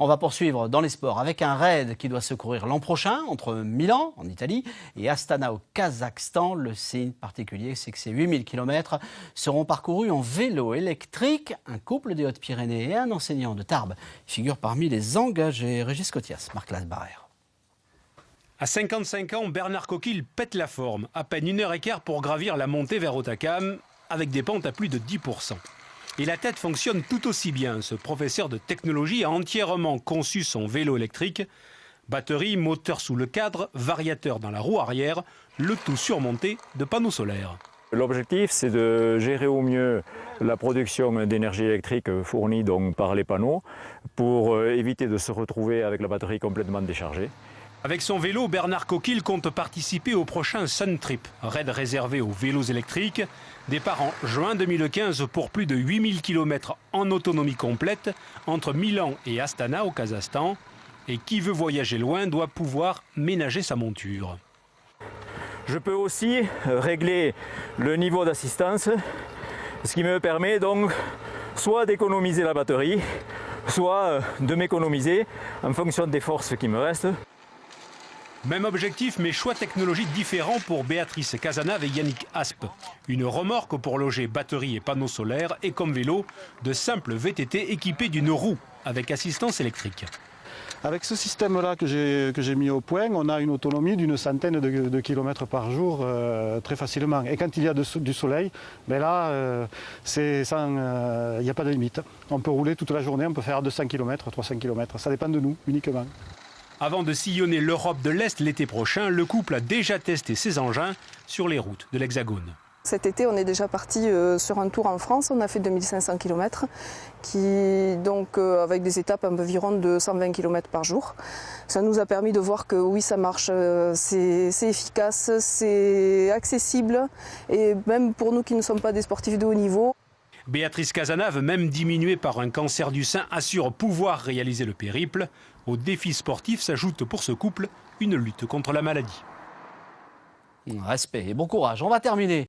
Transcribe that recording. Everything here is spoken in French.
On va poursuivre dans les sports avec un raid qui doit se courir l'an prochain entre Milan, en Italie, et Astana au Kazakhstan. Le signe particulier, c'est que ces 8000 km seront parcourus en vélo électrique. Un couple des Hautes-Pyrénées et un enseignant de Tarbes figurent parmi les engagés. Régis Cotias, Marc Lasbarère. À 55 ans, Bernard Coquille pète la forme. À peine une heure et quart pour gravir la montée vers Otakam, avec des pentes à plus de 10%. Et la tête fonctionne tout aussi bien. Ce professeur de technologie a entièrement conçu son vélo électrique. Batterie, moteur sous le cadre, variateur dans la roue arrière, le tout surmonté de panneaux solaires. L'objectif, c'est de gérer au mieux la production d'énergie électrique fournie par les panneaux pour euh, éviter de se retrouver avec la batterie complètement déchargée. Avec son vélo, Bernard Coquille compte participer au prochain Sun Trip, raid réservé aux vélos électriques. Départ en juin 2015 pour plus de 8000 km en autonomie complète entre Milan et Astana au Kazakhstan. Et qui veut voyager loin doit pouvoir ménager sa monture. Je peux aussi régler le niveau d'assistance, ce qui me permet donc soit d'économiser la batterie, soit de m'économiser en fonction des forces qui me restent. Même objectif, mais choix technologiques différents pour Béatrice Casanave et Yannick Aspe. Une remorque pour loger batterie et panneaux solaires et comme vélo, de simples VTT équipés d'une roue avec assistance électrique. Avec ce système-là que j'ai mis au point, on a une autonomie d'une centaine de, kilomètres par jour euh, très facilement. Et quand il y a du soleil, ben là, euh, euh, il n'y a pas de limite. On peut rouler toute la journée, on peut faire 200 km, 300 km. Ça dépend de nous uniquement. Avant de sillonner l'Europe de l'Est l'été prochain, le couple a déjà testé ses engins sur les routes de l'Hexagone. Cet été, on est déjà parti euh, sur un tour en France. On a fait 2500 km, donc, euh, avec des étapes environ de 120 km par jour. Ça nous a permis de voir que oui, ça marche, euh, c'est efficace, c'est accessible. Et même pour nous qui ne sommes pas des sportifs de haut niveau, Béatrice Casanave, même diminuée par un cancer du sein, assure pouvoir réaliser le périple. Au défi sportif s'ajoute pour ce couple une lutte contre la maladie. Respect et bon courage. On va terminer